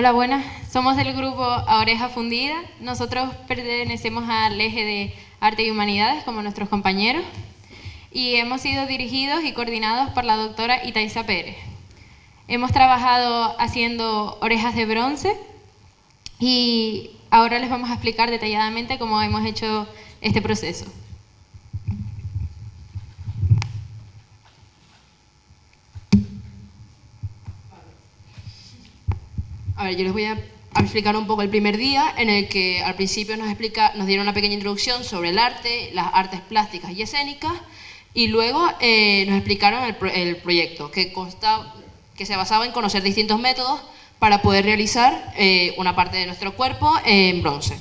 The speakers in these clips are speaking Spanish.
Hola, buenas. Somos del grupo A Oreja Fundida. Nosotros pertenecemos al eje de Arte y Humanidades, como nuestros compañeros, y hemos sido dirigidos y coordinados por la doctora Itaiza Pérez. Hemos trabajado haciendo orejas de bronce y ahora les vamos a explicar detalladamente cómo hemos hecho este proceso. A ver, yo les voy a explicar un poco el primer día, en el que al principio nos, explica, nos dieron una pequeña introducción sobre el arte, las artes plásticas y escénicas, y luego eh, nos explicaron el, proyecto, que, que se basaba en conocer distintos métodos para poder realizar eh, una parte de nuestro cuerpo en bronce.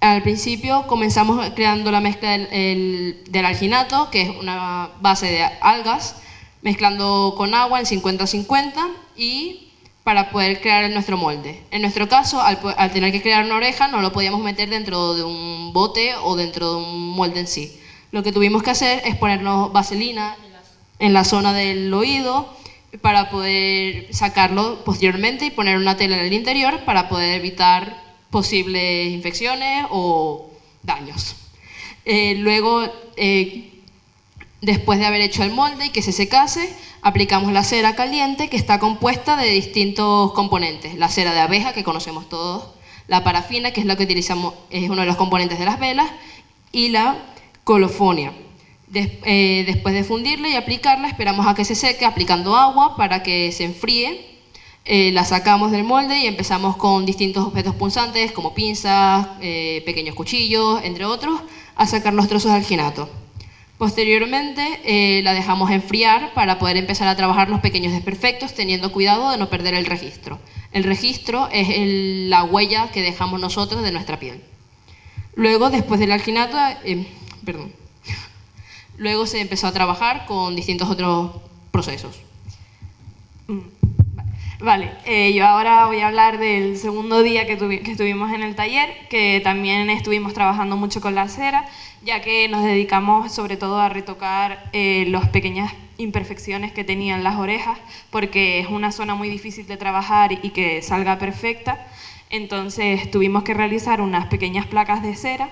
Al principio comenzamos creando la mezcla del, del alginato, que es una base de algas, mezclando con agua en 50-50 y para poder crear nuestro molde. En nuestro caso, al, tener que crear una oreja, no lo podíamos meter dentro de un bote o dentro de un molde en sí. Lo que tuvimos que hacer es ponernos vaselina en la zona del oído para poder sacarlo posteriormente y poner una tela en el interior para poder evitar posibles infecciones o daños. Eh, luego, eh, después de haber hecho el molde y que se secase, aplicamos la cera caliente que está compuesta de distintos componentes. La cera de abeja, que conocemos todos, la parafina, que es la que utilizamos, es uno de los componentes de las velas, y la colofonia. Eh, después de fundirla y aplicarla, esperamos a que se seque aplicando agua para que se enfríe. Eh, la sacamos del molde y empezamos con distintos objetos punzantes como pinzas, eh, pequeños cuchillos, entre otros, a sacar los trozos de alginato. Posteriormente eh, la dejamos enfriar para poder empezar a trabajar los pequeños desperfectos teniendo cuidado de no perder el registro. El registro es la huella que dejamos nosotros de nuestra piel. Luego, después del alginato, eh, perdón, luego se empezó a trabajar con distintos otros procesos. Vale, eh, yo ahora voy a hablar del segundo día que, que, estuvimos en el taller, que también estuvimos trabajando mucho con la cera ya que nos dedicamos sobre todo a retocar eh, las pequeñas imperfecciones que tenían las orejas, porque es una zona muy difícil de trabajar y que salga perfecta. Entonces tuvimos que realizar unas pequeñas placas de cera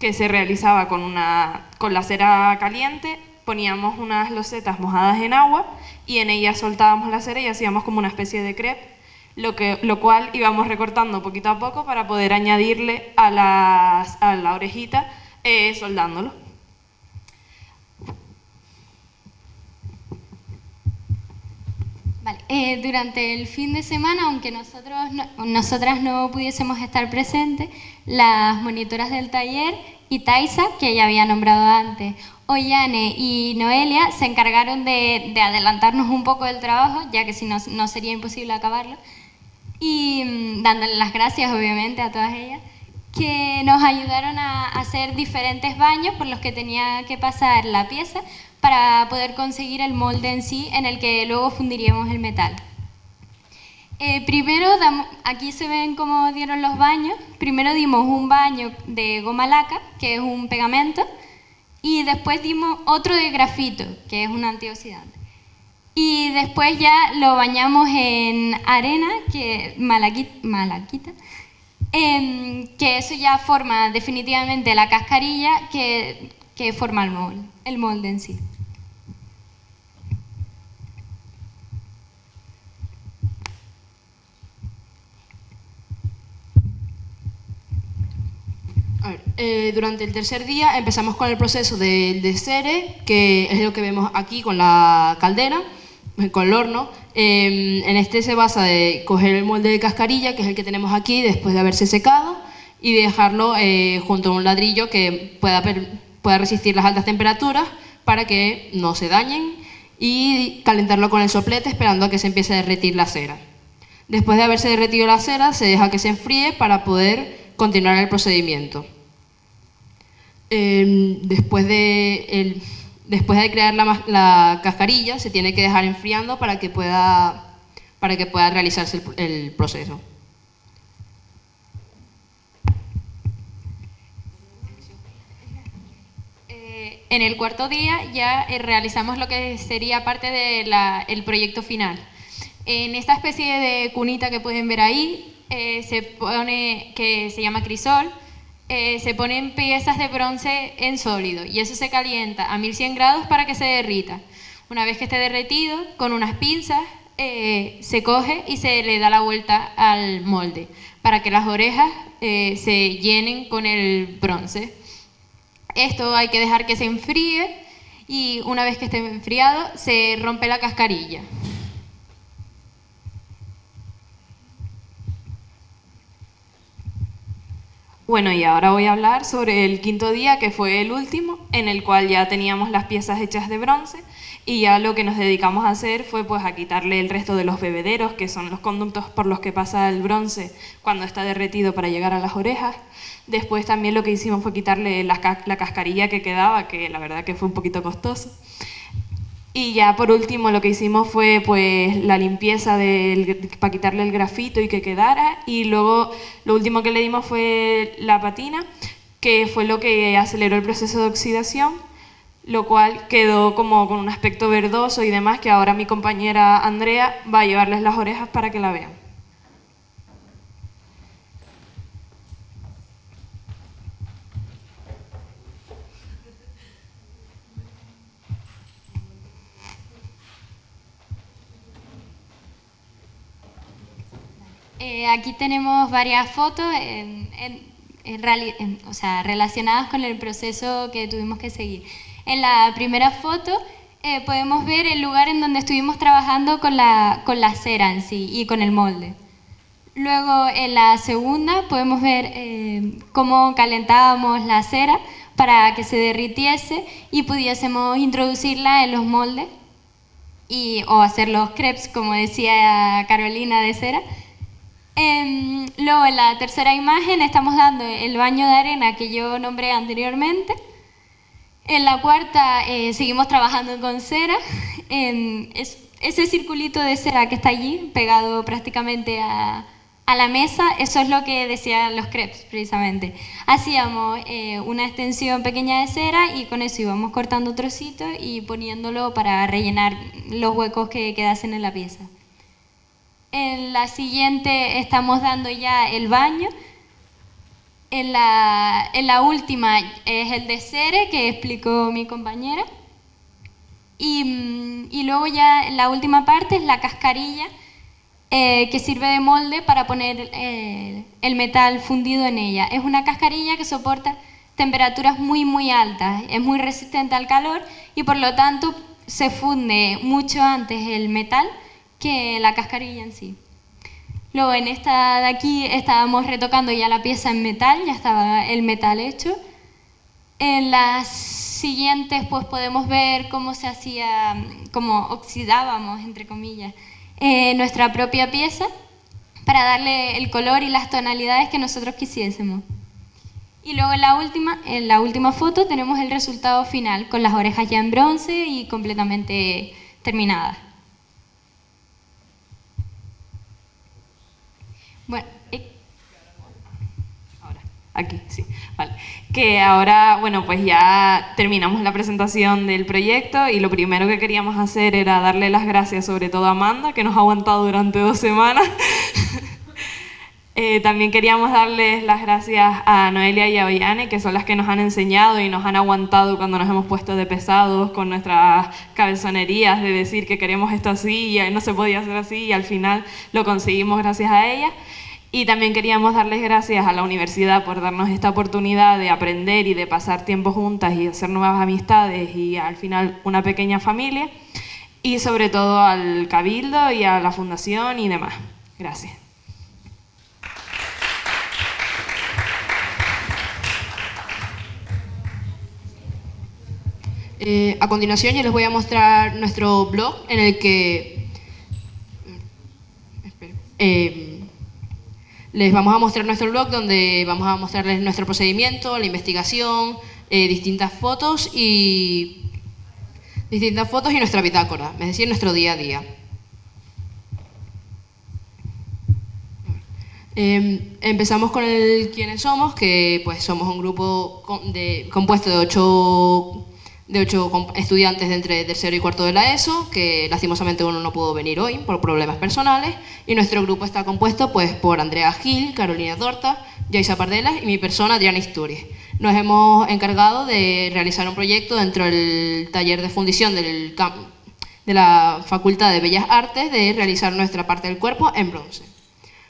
que se realizaba con, una, con la cera caliente, poníamos unas losetas mojadas en agua y en ellas soltábamos la cera y hacíamos como una especie de crepe, lo, que, lo cual íbamos recortando poquito a poco para poder añadirle a, las, a la orejita eh, soldándolo. Eh, durante el fin de semana, aunque nosotros nosotras no pudiésemos estar presentes, las monitoras del taller y Taisa, que ya había nombrado antes, Ollane y Noelia se encargaron de, adelantarnos un poco del trabajo, ya que si no, no sería imposible acabarlo, y mm, dándole las gracias obviamente a todas ellas que nos ayudaron a hacer diferentes baños por los que tenía que pasar la pieza para poder conseguir el molde en sí en el que luego fundiríamos el metal. Eh, primero, aquí se ven cómo dieron los baños. Primero dimos un baño de goma laca, que es un pegamento, y después dimos otro de grafito, que es un antioxidante. Y después ya lo bañamos en arena, que malaquita, Em, que eso ya forma definitivamente la cascarilla que, forma el molde, el molde en sí. Eh, durante el tercer día empezamos con el proceso del desere, que es lo que vemos aquí con la caldera, con el horno. Em, en este se basa de coger el molde de cascarilla, que es el que tenemos aquí después de haberse secado, y dejarlo eh, junto a un ladrillo que pueda, pueda resistir las altas temperaturas para que no se dañen y calentarlo con el soplete esperando a que se empiece a derretir la cera. Después de haberse derretido la cera, se deja que se enfríe para poder continuar el procedimiento. Em, después de el, Después de crear la, cascarilla, se tiene que dejar enfriando para que pueda, para que pueda realizarse el, proceso. Eh, en el cuarto día ya eh, realizamos lo que sería parte del proyecto final. En esta especie de cunita que pueden ver ahí, eh, se pone, que se llama crisol, eh, se ponen piezas de bronce en sólido y eso se calienta a 1100 grados para que se derrita. Una vez que esté derretido, con unas pinzas eh, se coge y se le da la vuelta al molde para que las orejas se llenen con el bronce. Esto hay que dejar que se enfríe y una vez que esté enfriado se rompe la cascarilla. Bueno, y ahora voy a hablar sobre el quinto día, que fue el último, en el cual ya teníamos las piezas hechas de bronce y ya lo que nos dedicamos a hacer fue pues a quitarle el resto de los bebederos, que son los conductos por los que pasa el bronce cuando está derretido para llegar a las orejas. Después también lo que hicimos fue quitarle la, la cascarilla que quedaba, que la verdad que fue un poquito costoso. Y ya por último lo que hicimos fue pues la limpieza para quitarle el grafito y que quedara y luego lo último que le dimos fue la patina que fue lo que aceleró el proceso de oxidación lo cual quedó como con un aspecto verdoso y demás que ahora mi compañera Andrea va a llevarles las orejas para que la vean. Eh, aquí tenemos varias fotos o sea, relacionadas con el proceso que tuvimos que seguir. En la primera foto eh, podemos ver el lugar en donde estuvimos trabajando con la, con la cera en sí y con el molde. Luego en la segunda podemos ver eh, cómo calentábamos la cera para que se derritiese y pudiésemos introducirla en los moldes y, o hacer los crepes, como decía Carolina de cera. Em, luego en la tercera imagen estamos dando el baño de arena que yo nombré anteriormente. En la cuarta eh, seguimos trabajando con cera. En ese circulito de cera que está allí, pegado prácticamente a, la mesa, eso es lo que decían los crepes precisamente. Hacíamos eh, una extensión pequeña de cera y con eso íbamos cortando trocitos y poniéndolo para rellenar los huecos que quedasen en la pieza. En la siguiente estamos dando ya el baño. En la, última es el de cere que explicó mi compañera. Y, mm, y, luego ya en la última parte es la cascarilla eh, que sirve de molde para poner eh, el metal fundido en ella. Es una cascarilla que soporta temperaturas muy muy altas, es muy resistente al calor y por lo tanto se funde mucho antes el metal que la cascarilla en sí. Luego en esta de aquí estábamos retocando ya la pieza en metal, ya estaba el metal hecho. En las siguientes pues podemos ver cómo se hacía, cómo oxidábamos, entre comillas, eh, nuestra propia pieza para darle el color y las tonalidades que nosotros quisiésemos. Y luego en la última, en la última foto tenemos el resultado final, con las orejas ya en bronce y completamente terminadas. Bueno, ahora, aquí, sí, vale. Que ahora, bueno, pues ya terminamos la presentación del proyecto y lo primero que queríamos hacer era darle las gracias sobre todo a Amanda, que nos ha aguantado durante dos semanas. Eh, también queríamos darles las gracias a Noelia y a Ollane, que son las que nos han enseñado y nos han aguantado cuando nos hemos puesto de pesados con nuestras cabezonerías de decir que queremos esto así y no se podía hacer así y al final lo conseguimos gracias a ellas. Y también queríamos darles gracias a la universidad por darnos esta oportunidad de aprender y de pasar tiempo juntas y hacer nuevas amistades y al final una pequeña familia. Y sobre todo al Cabildo y a la Fundación y demás. Gracias. Eh, a continuación yo les voy a mostrar nuestro blog en el que eh, les vamos a mostrar nuestro blog donde vamos a mostrarles nuestro procedimiento, la investigación, eh, distintas fotos y distintas fotos y nuestra bitácora, es decir, nuestro día a día. empezamos con el quiénes somos, que pues somos un grupo compuesto de ocho de ocho estudiantes de entre tercero y cuarto de la ESO, que lastimosamente uno no pudo venir hoy por problemas personales, y nuestro grupo está compuesto pues, por Andrea Gil, Carolina Torta, Yaisa Pardelas y mi persona, Adriana Isturiz. Nos hemos encargado de realizar un proyecto dentro del taller de fundición del de la Facultad de Bellas Artes de realizar nuestra parte del cuerpo en bronce.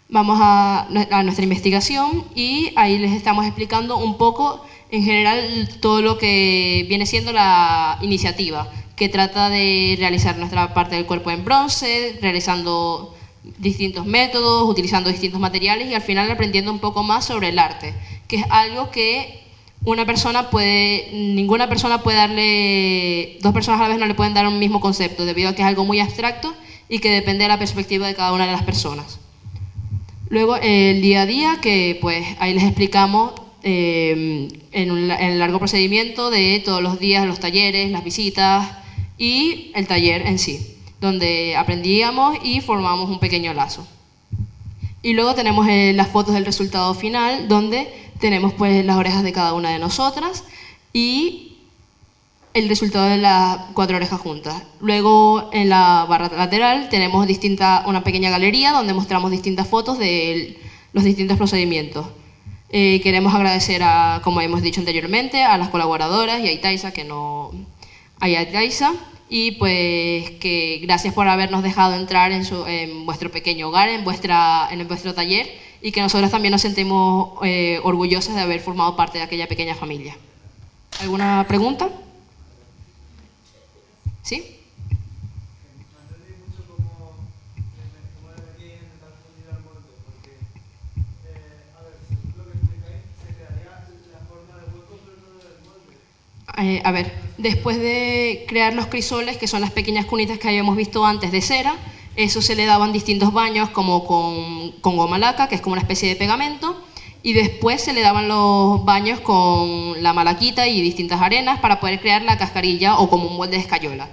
Vamos a nuestra investigación y ahí les estamos explicando un poco en general todo lo que viene siendo la iniciativa, que trata de realizar nuestra parte del cuerpo en bronce, realizando distintos métodos, utilizando distintos materiales y al final aprendiendo un poco más sobre el arte, que es algo que una persona puede, ninguna persona puede darle, dos personas a la vez no le pueden dar un mismo concepto, debido a que es algo muy abstracto y que depende de la perspectiva de cada una de las personas. Luego el día a día, que pues ahí les explicamos Em, en, el largo procedimiento de todos los días, los talleres, las visitas y el taller en sí, donde aprendíamos y formábamos un pequeño lazo. Y luego tenemos eh, las fotos del resultado final, donde tenemos pues las orejas de cada una de nosotras y el resultado de las cuatro orejas juntas. Luego en la barra lateral tenemos distinta, una pequeña galería donde mostramos distintas fotos de los distintos procedimientos. Eh, queremos agradecer, a, como hemos dicho anteriormente, a las colaboradoras y a Itaisa, que no a Itaisa, y pues que gracias por habernos dejado entrar en, su, en vuestro pequeño hogar, en, vuestra, en vuestro taller, y que nosotros también nos sentimos eh, orgullosas de haber formado parte de aquella pequeña familia. ¿Alguna pregunta? ¿Sí? Eh, a ver, después de crear los crisoles, que son las pequeñas cunitas que habíamos visto antes de cera, eso se le daban distintos baños como con, con goma laca, que es como una especie de pegamento, y después se le daban los baños con la malaquita y distintas arenas para poder crear la cascarilla o como un molde de escayola.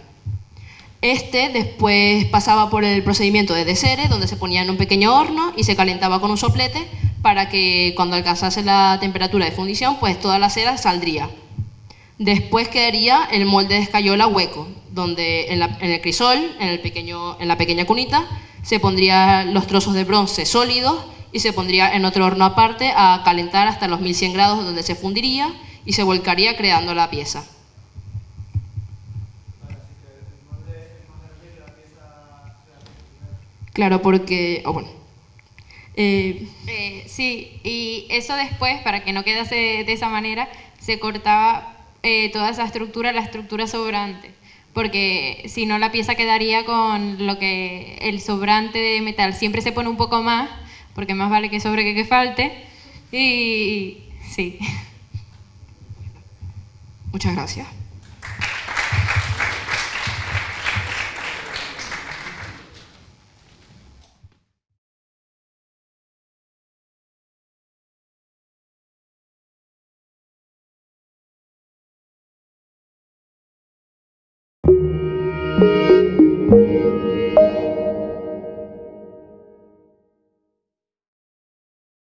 Este después pasaba por el procedimiento de desere, donde se ponía en un pequeño horno y se calentaba con un soplete para que cuando alcanzase la temperatura de fundición, pues toda la cera saldría. Después quedaría el molde de escayola hueco, donde en, el crisol, en, el pequeño, en la pequeña cunita, se pondrían los trozos de bronce sólidos y se pondría en otro horno aparte a calentar hasta los 1100 grados donde se fundiría y se volcaría creando la pieza. Claro, porque... bueno, eh, eh, sí, y eso después, para que no quedase de esa manera, se cortaba eh, toda esa estructura, la estructura sobrante, porque si no la pieza quedaría con lo que el sobrante de metal siempre se pone un poco más, porque más vale que sobre que que falte, y sí. Muchas gracias.